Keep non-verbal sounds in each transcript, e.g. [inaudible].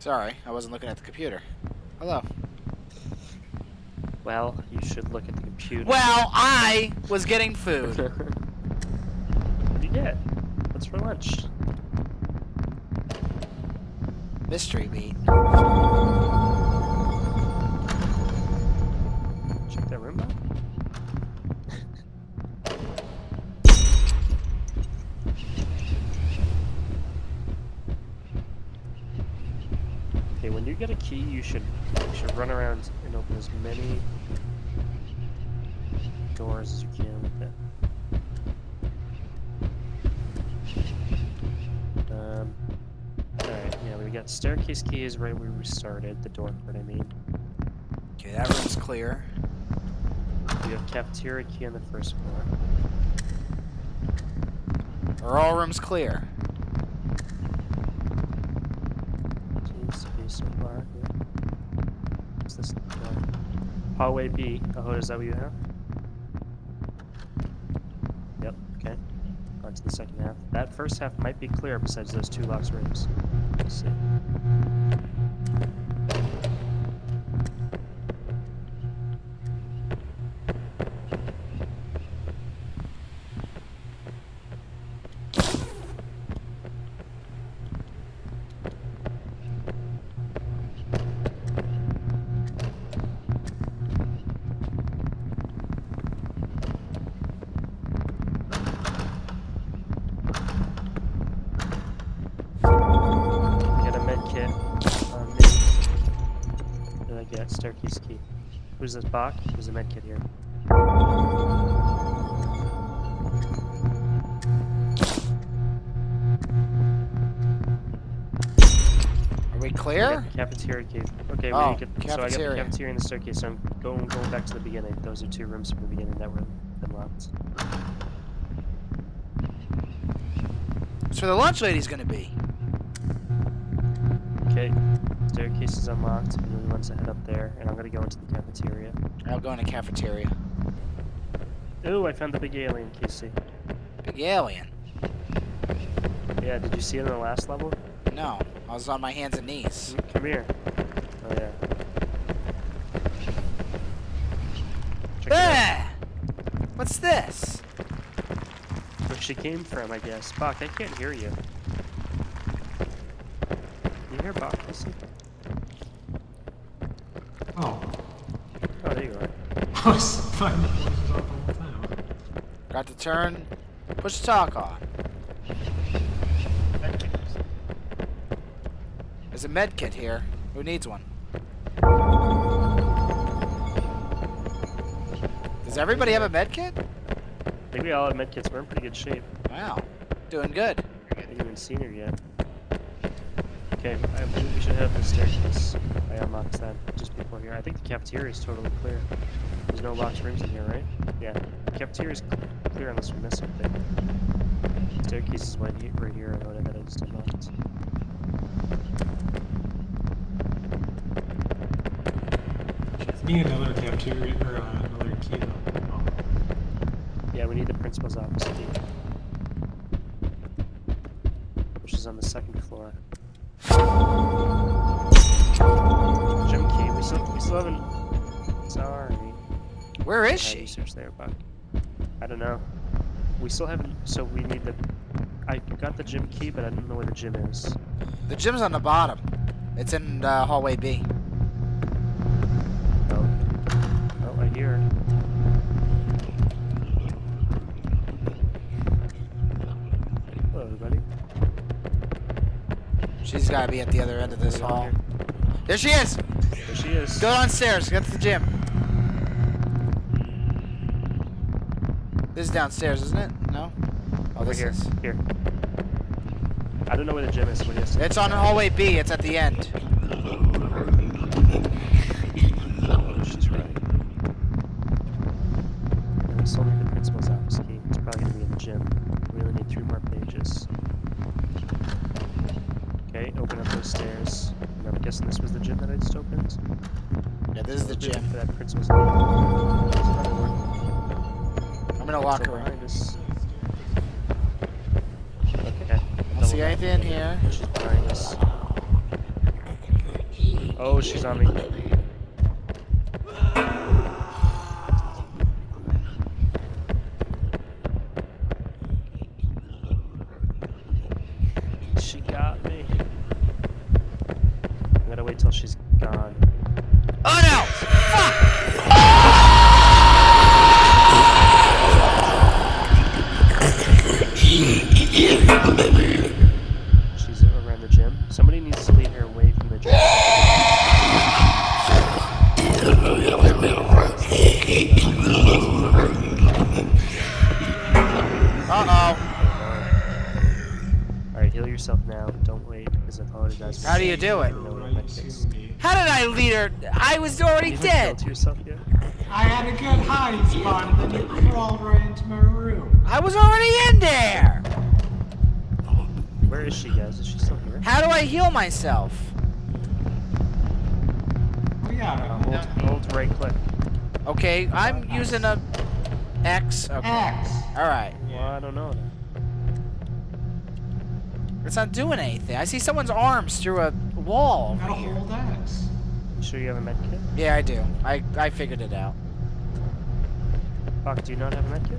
Sorry, I wasn't looking at the computer. Hello. Well, you should look at the computer. Well, I was getting food. [laughs] what did you get? What's for lunch? Mystery meat. Get a key, you should you should run around and open as many doors as you can with it. Um, Alright, yeah, we got staircase key is right where we started, the door part I mean. Okay, that room's clear. We have cafeteria key on the first floor. Are all rooms clear? Yeah. What's this door? Hallway B. Oh, is that what you have? Yep, okay. On to the second half. That first half might be clear besides those two locked rooms. Let's see. Key? Who's this Bach? There's a med kit here. Are we clear? the cafeteria key. Okay, Oh, we get, so I got the cafeteria. and the staircase, so I'm going going back to the beginning. Those are two rooms from the beginning that were been locked. That's where the lunch lady's gonna be. Okay, staircase is unlocked. We really want to head up there, and I'm gonna go into the cafeteria. I'll go in the cafeteria. Ooh, I found the big alien, Casey. Big alien. Yeah, did you see it in the last level? No, I was on my hands and knees. Come here. Oh yeah. Check. Ah! What's this? Where she came from, I guess. Bach, I can't hear you. You hear Bach, Casey? Oh, Oh, there you are. I was finding the voices off the time. Got to turn. Push the talk on. There's a med kit here. Who needs one? Does everybody have a med kit? I think we all have medkits. We're in pretty good shape. Wow. Doing good. I haven't even seen her yet. Okay, I believe we should head up the staircase. I unlocked that just before here. I think the cafeteria is totally clear. There's no locked rooms in here, right? Yeah. The cafeteria is clear unless we miss something. Staircase is right here, right here. I know that I just unlocked. We need another cafeteria or uh, another key though. Oh. Yeah, we need the principal's office key. Which is on the second floor. Gym key. We still, we still haven't. Sorry. Where is she? you search there, Buck? I don't know. We still haven't. So we need the. I got the gym key, but I don't know where the gym is. The gym's on the bottom. It's in uh, hallway B. Oh. Oh, I hear her. Hello, everybody. She's got to be at the other end of this hall. here? There she is. There she is. Go downstairs. Get to the gym. This is downstairs, isn't it? No. Oh, Over this here. is. Here. I don't know where the gym is. It's on hallway B. It's at the end. Oh, she's right. And we still need the principal's office key. It's probably gonna be in the gym. We only need three more pages. Okay, open up those stairs. And I'm guessing this was the gym that I just opened. Yeah, this is the gym. For that principal's. In a locker room. Behind us. Okay. Don't see anything in here. She's behind us. Oh, she's on me. She got me. I gotta wait till she's gone. Oh no! Heal yourself now. Don't wait, because if Hoda does. How do you do it? You know Right what to case. me. How did I lead her? I was already You haven't dead. yourself yet? I had a good hiding spot, and then you crawled right into my room. I was already in there. Where is she, guys? Is she still here? How do I heal myself? Oh yeah, Uh, hold, hold right click. Okay, I'm using a X. Okay. X. All right. Well, I don't know. It's not doing anything. I see someone's arms through a wall Gotta over here. hold X. You sure you have a med kit? Yeah, I do. I I figured it out. Fuck, do you not have a med kit?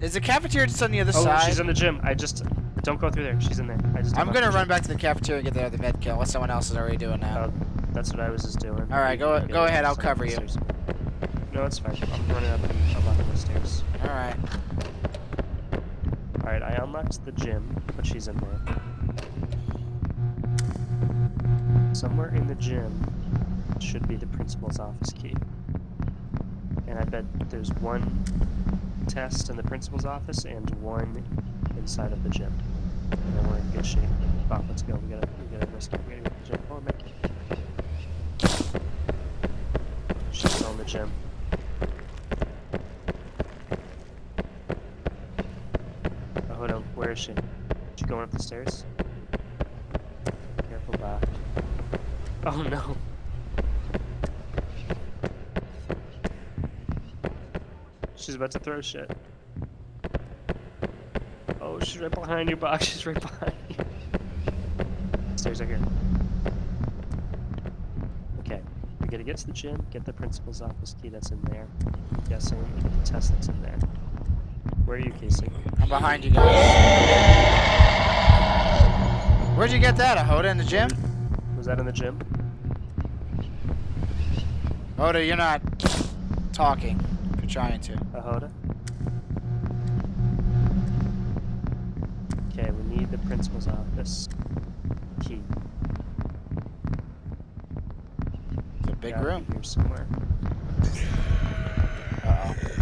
Is the cafeteria just on the other Oh, side? she's in the gym. I just don't go through there. She's in there. I just. I'm gonna know. run back to the cafeteria and get the other med kill. What someone else is already doing now. Oh, that's what I was just doing. All right, go- Okay, go ahead, I'll cover you. stairs. No, it's fine. I'm running up and unlocking the stairs. All right. All right, I unlocked the gym, but she's in there. Somewhere in the gym should be the principal's office key. And I bet there's one test in the principal's office and one inside of the gym. And then we're in good shape. Bob, let's go. We gotta, we gotta risk it. We gotta get the gym. Oh, Mickey. She's in the gym. Oh, hold on. Where is she? She going up the stairs? Careful, Bob. Oh no. She's about to throw shit. Oh, she's right behind you, Box. [laughs] She's right behind you. Stairs are here. Okay. We gotta get to the gym, get the principal's office key that's in there. I'm guessing, get the test that's in there. Where are you, Casey? I'm behind you guys. Where'd you get that? A Hoda in the gym? Was that in the gym? Hoda, you're not talking. You're trying to. Ahoda? Okay, we need the principal's office key. It's a big room. Here somewhere. Uh-oh. Oh,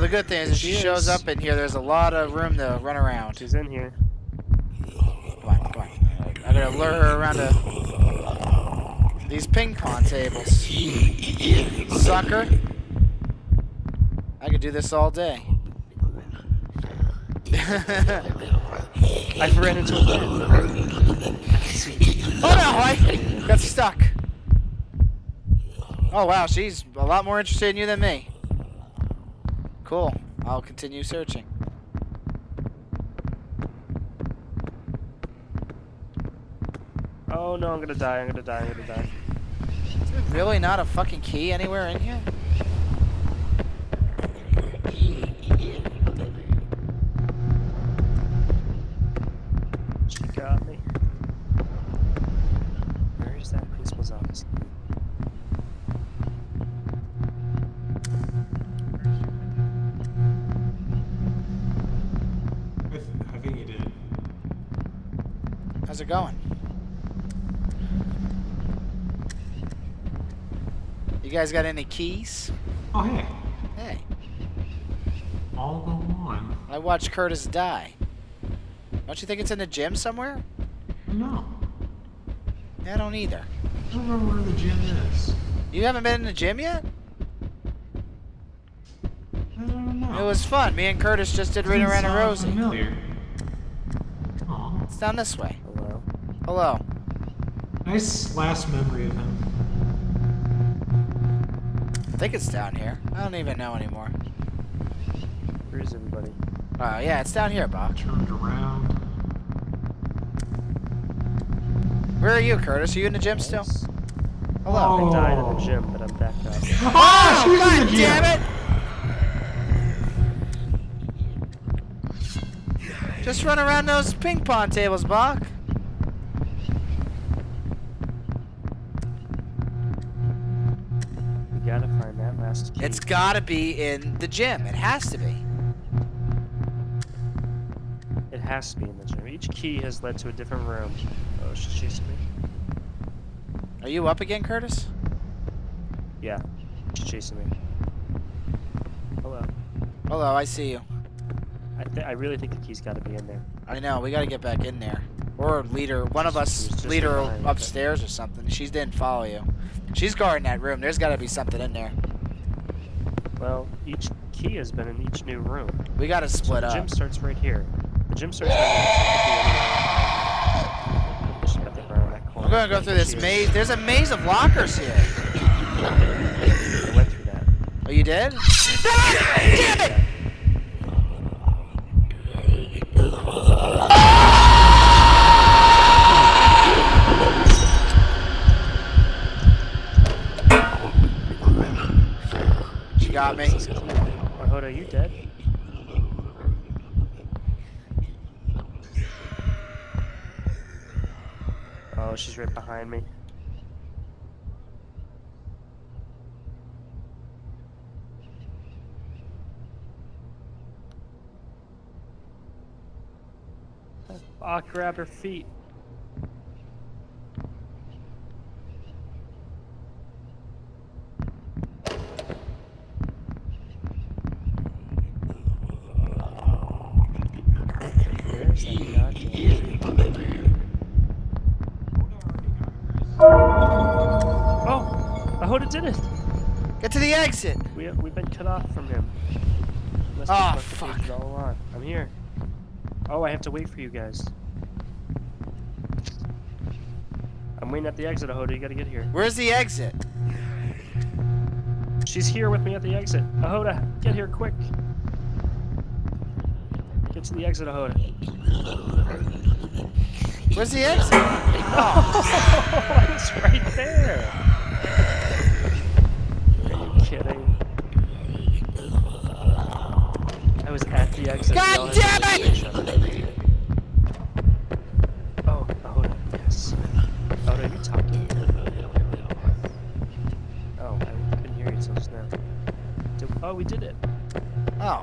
the good thing is if she She shows is. up in here, there's a lot of room to run around. She's in here. Come on, come on. I gotta lure her around to these ping pong tables. Sucker. I could do this all day. [laughs] I ran into a. Oh no, I got stuck. Oh wow, she's a lot more interested in you than me. Cool. I'll continue searching. Oh no, I'm gonna die, I'm gonna die, I'm gonna die. Is there really not a fucking key anywhere in here? How's it going? You guys got any keys? Oh hey, Hey, all go on. I watched Curtis die. Don't you think it's in the gym somewhere? No, I don't either. I don't remember where the gym is. You haven't been in the gym yet? I don't know. It was fun. Me and Curtis just did Ring Around a Sounds Rosie. Familiar. Aw, It's down this way. Hello? Hello. nice last memory of him. I think it's down here. I don't even know anymore. Where is everybody? Oh, yeah, it's down here, Bob. Turned around. Where are you, Curtis? Are you in the gym still? Nice. Hello. I died in Oh. the gym, but I'm back up. [laughs] Ah, she's in God the gym. damn it! Just run around those ping pong tables, Bach. We gotta find that last key. It's gotta be in the gym. It has to be. It has to be in the gym. Each key has led to a different room. Oh, she's chasing me. Are you up again, Curtis? Yeah, she's chasing me. Hello. Hello, I see you. I th- I really think the key's got to be in there. I know, we gotta get back in there. Or lead her, one of us leader behind, okay. upstairs or something. She didn't follow you. She's guarding that room. There's gotta be something in there. Well, each key has been in each new room. We gotta So split the up. The gym starts right here. The gym starts right here. So it could be anywhere. She's got the around that corner. We're gonna go through this maze. There's a maze of lockers here. I went through that. Oh, you did? Ah, [laughs] damn it! Got me. Oh, are you dead? Oh, she's right behind me. Ah, grab her feet. Where's that goddamn Oh! Ahoda did it! Get to the exit. We, uh, we've been cut off from him. Must Oh, have left the fuck. all along. I'm here. Oh, I have to wait for you guys. I'm waiting at the exit, Ahoda. You gotta get here. Where's the exit? She's here with me at the exit. Ahoda, get here quick. Get to the exit, Ahoda. Where's the exit? Oh, it's right there. Are you kidding? I was at the exit. God We all had to damn it! Oh, yes. Are you talking? Oh, I couldn't hear you till just now. Did, oh, we did it. Oh.